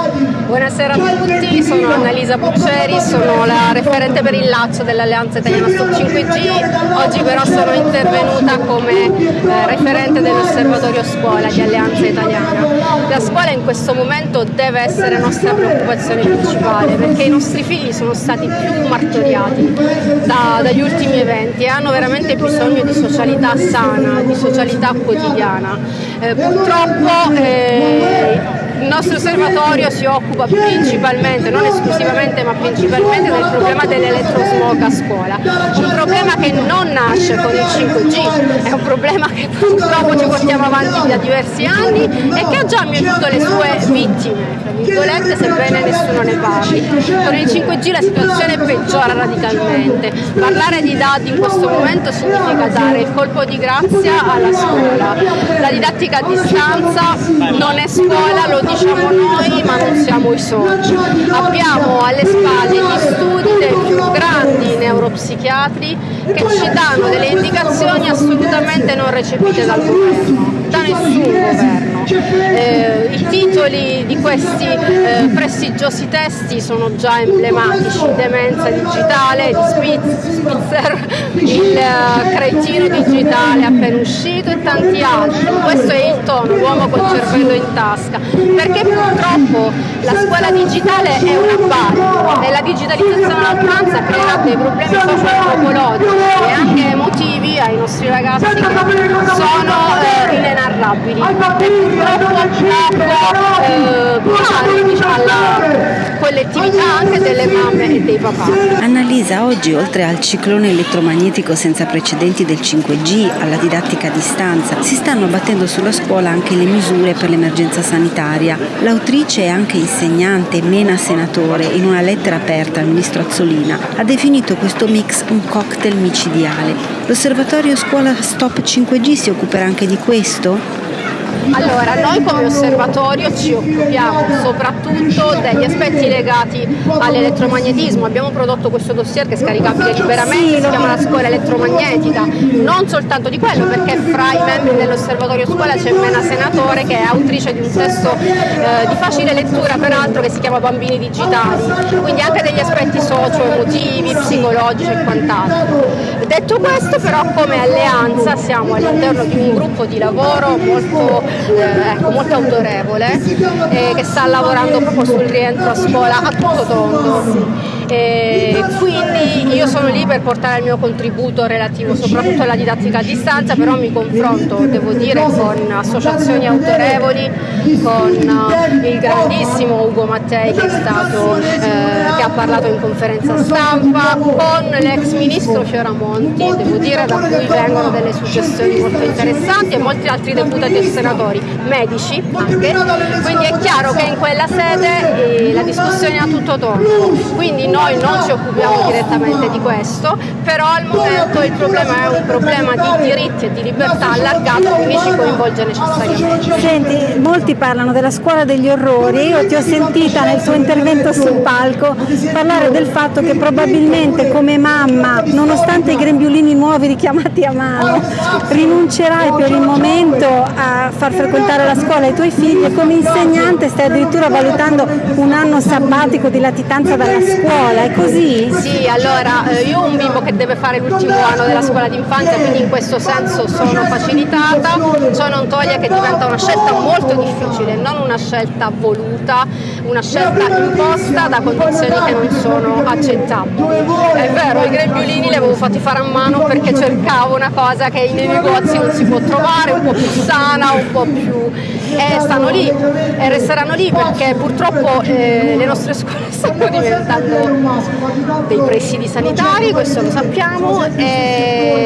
Buonasera a tutti, sono Annalisa Bucceri, sono la referente per il Laccio dell'Alleanza Italiana Stop 5G, oggi però sono intervenuta come eh, referente dell'Osservatorio Scuola di Alleanza Italiana. La scuola in questo momento deve essere nostra preoccupazione principale perché i nostri figli sono stati più martoriati da, dagli ultimi eventi e hanno veramente bisogno di socialità sana, di socialità quotidiana. Eh, purtroppo eh, il nostro osservatorio si occupa principalmente, non esclusivamente ma principalmente del problema dell'elettrosmog a scuola, un problema che non nasce con il 5G, è un problema che purtroppo ci portiamo avanti da diversi anni e che ha già mietuto le sue vittime, tra virgolette, sebbene nessuno ne parli. Con il 5G la situazione peggiora radicalmente, parlare di dati in questo momento significa dare il colpo di grazia alla scuola, la didattica a distanza non è scuola, lo diciamo noi ma non siamo i soldi. Abbiamo alle spalle gli studi dei più grandi neuropsichiatri che ci danno delle indicazioni assolutamente non recepite dal governo, da nessun governo. Eh, I titoli di questi eh, prestigiosi testi sono già emblematici, demenza digitale di Spitzer, il uh, cretino digitale appena uscito e tanti altri. Questo è il tono, l'uomo col cervello in tasca, perché purtroppo la scuola digitale è una base e la digitalizzazione all'oltranza crea dei problemi socio-antropologici e anche emotivi ai nostri ragazzi. Che sono eh, inenarrabili e purtroppo poco eh, diciamo, alla collettività anche delle mamme e dei papà. Annalisa, oggi oltre al ciclone elettromagnetico senza precedenti del 5G, alla didattica a distanza, si stanno abbattendo sulla scuola anche le misure per l'emergenza sanitaria. L'autrice e anche insegnante Mena Senatore, in una lettera aperta al ministro Azzolina, ha definito questo mix un cocktail micidiale. L'osservatorio scuola Stop 5G si occuperà anche di questo? Allora, noi come osservatorio ci occupiamo soprattutto degli aspetti legati all'elettromagnetismo. Abbiamo prodotto questo dossier che è scaricabile liberamente, si chiama la scuola elettromagnetica. Non soltanto di quello, perché fra i membri dell'osservatorio scuola c'è Mena Senatore che è autrice di un testo eh, di facile lettura peraltro che si chiama Bambini digitali, quindi anche degli aspetti socio-emotivi, psicologici e quant'altro. Detto questo però come alleanza siamo all'interno di un gruppo di lavoro molto eh, ecco, molto autorevole eh, che sta lavorando proprio sul rientro a scuola a tutto tondo. E quindi io sono lì per portare il mio contributo relativo soprattutto alla didattica a distanza, però mi confronto, devo dire, con associazioni autorevoli, con uh, il grandissimo Ugo Mattei che, stato, eh, che, ha parlato in conferenza stampa, con l'ex ministro Fioramonti, devo dire da cui vengono delle suggestioni molto interessanti e molti altri deputati e senatori, medici anche, quindi è chiaro che in quella sede eh, la discussione è a tutto tondo. Quindi noi non ci occupiamo direttamente di questo, però al momento il problema è un problema di diritti e di libertà allargato, quindi ci coinvolge necessariamente. Senti, molti parlano della scuola degli orrori, io ti ho sentita nel tuo intervento sul palco parlare del fatto che probabilmente come mamma, nonostante i grembiulini nuovi richiamati a mano, rinuncerai per il momento a far frequentare la scuola ai tuoi figli e come insegnante stai addirittura valutando un anno sabbatico di latitanza dalla scuola scuola, è così? Sì, allora eh, io ho un bimbo che deve fare l'ultimo anno della scuola d'infanzia, quindi in questo senso sono facilitata, ciò non toglie che diventa una scelta molto difficile, non una scelta voluta, una scelta imposta da condizioni che non sono accettabili. È vero, i grembiulini li avevo fatti fare a mano perché cercavo una cosa che nei negozi non si può trovare, un po' più sana, un po' più... e stanno lì e resteranno lì perché purtroppo eh, le nostre scuole stanno diventando dei presidi sanitari, questo lo sappiamo, e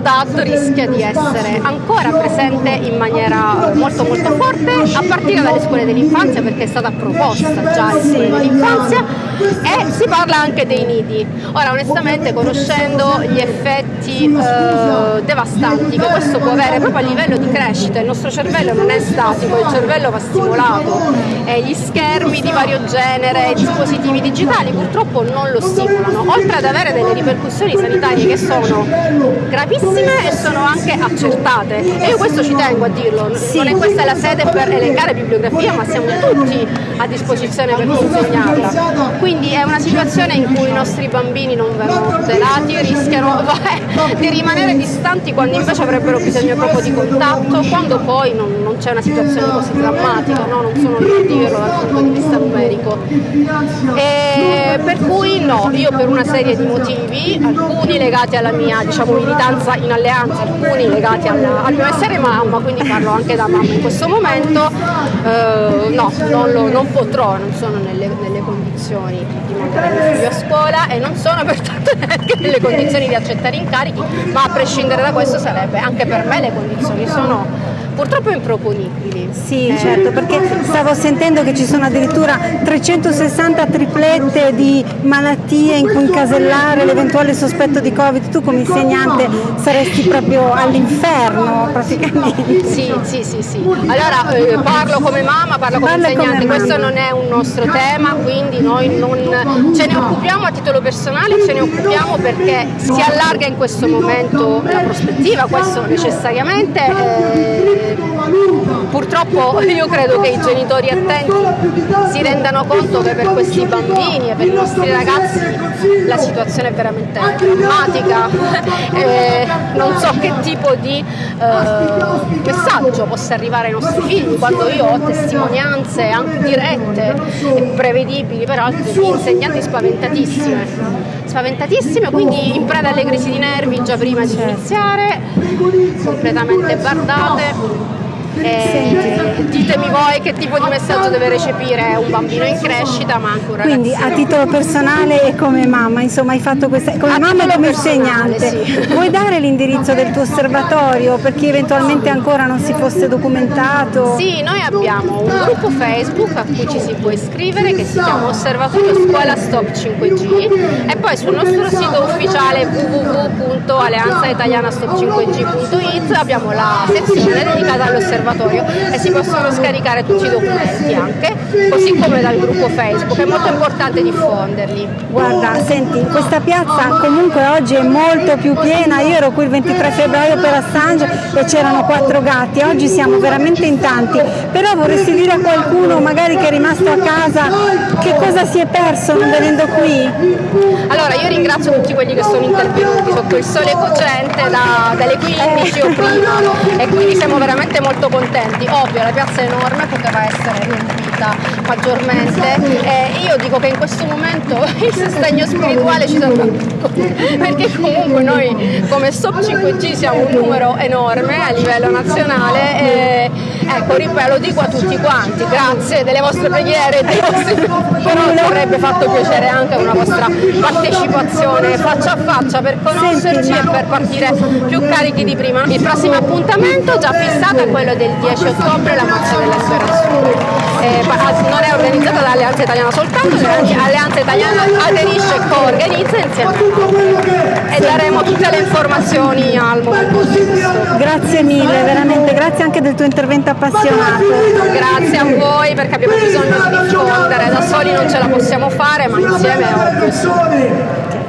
DAD rischia di essere ancora presente in maniera molto molto forte a partire dalle scuole dell'infanzia perché è stata proposta già alle scuole dell'infanzia e si parla anche dei nidi. Ora onestamente conoscendo gli effetti eh, devastanti che questo può avere proprio a livello di crescita, il nostro cervello non è statico, il cervello va stimolato e gli schermi di vario genere, i dispositivi digitali purtroppo non lo stimolano, oltre ad avere delle ripercussioni sanitarie che sono gravissime e sono anche accertate. E io questo ci tengo a dirlo, non è questa la sede per elencare bibliografia, ma siamo tutti a disposizione per consegnarla. Quindi è una situazione in cui i nostri bambini non vengono tutelati, rischiano di rimanere distanti quando invece avrebbero bisogno proprio di contatto, quando poi non, non c'è una situazione così drammatica, no? non sono lì a dirlo dal punto di vista numerico. E per cui no, io per una serie di motivi, alcuni legati alla mia diciamo, militanza in alleanza, alcuni legati alla, al mio essere mamma, quindi parlo anche da mamma in questo momento, eh, no, non, lo, non, potrò, non sono nelle, nelle condizioni di mandare figlio a scuola e non sono pertanto neanche nelle condizioni di accettare incarichi, ma a prescindere da questo sarebbe anche per me le condizioni sono purtroppo improponibili. Sì, eh. certo, perché stavo sentendo che ci sono addirittura 360 triplette di malattie in cui incasellare l'eventuale sospetto di Covid. Tu come insegnante saresti proprio all'inferno praticamente. Sì, sì, sì, sì. Allora eh, parlo come mamma, parlo come Parla insegnante, come questo non è un nostro tema, quindi noi non ce ne occupiamo a titolo personale, ce ne occupiamo perché si allarga in questo momento la prospettiva, questo necessariamente. Eh, purtroppo io credo che i genitori attenti si rendano conto che per questi bambini e per i nostri ragazzi la situazione è veramente drammatica. E non so che tipo di eh, messaggio possa arrivare ai nostri figli quando io ho testimonianze anche dirette e prevedibili peraltro di insegnanti spaventatissime. Spaventatissime quindi in preda alle crisi di nervi già prima di iniziare completamente bardate eh, ditemi voi che tipo di messaggio deve recepire un bambino in crescita ma anche un ragazzino. Quindi a titolo personale e come mamma, insomma hai fatto questa, come a mamma e come insegnante, sì. vuoi dare l'indirizzo del tuo osservatorio per chi eventualmente ancora non si fosse documentato? Sì, noi abbiamo un gruppo Facebook a cui ci si può iscrivere che si chiama Osservatorio Scuola Stop 5G e poi sul nostro sito ufficiale www.alleanzaitalianastop5g.it abbiamo la sezione dedicata all'osservatorio all'osservatorio e si possono scaricare tutti i documenti anche, così come dal gruppo Facebook, è molto importante diffonderli. Guarda, senti, questa piazza comunque oggi è molto più piena, io ero qui il 23 febbraio per Assange e c'erano quattro gatti, oggi siamo veramente in tanti, però vorresti dire a qualcuno magari che è rimasto a casa che cosa si è perso non venendo qui? Allora io ringrazio tutti quelli che sono intervenuti sotto il sole cogente da, dalle 15 o prima e quindi siamo veramente molto contenti. Ovvio, la piazza è enorme, poteva essere riempita maggiormente. E io dico che in questo momento il sostegno spirituale ci serve perché comunque noi come Stop 5G siamo un numero enorme a livello nazionale e ecco, ripeto, lo dico a tutti quanti, grazie delle vostre preghiere, dei vostri... però avrebbe fatto piacere anche una vostra partecipazione faccia a faccia per conoscerci e per partire più carichi di prima. Il prossimo appuntamento già fissato è quello del 10 ottobre, la Marcia della Speranza. Eh, non è organizzata dall'Alleanza Italiana soltanto, l'Alleanza Italiana aderisce e co-organizza insieme a e daremo tutte le informazioni al momento. Grazie mille, veramente grazie anche del tuo intervento appassionato. Grazie a voi perché abbiamo bisogno di diffondere, da soli non ce la possiamo fare ma insieme è ovvio.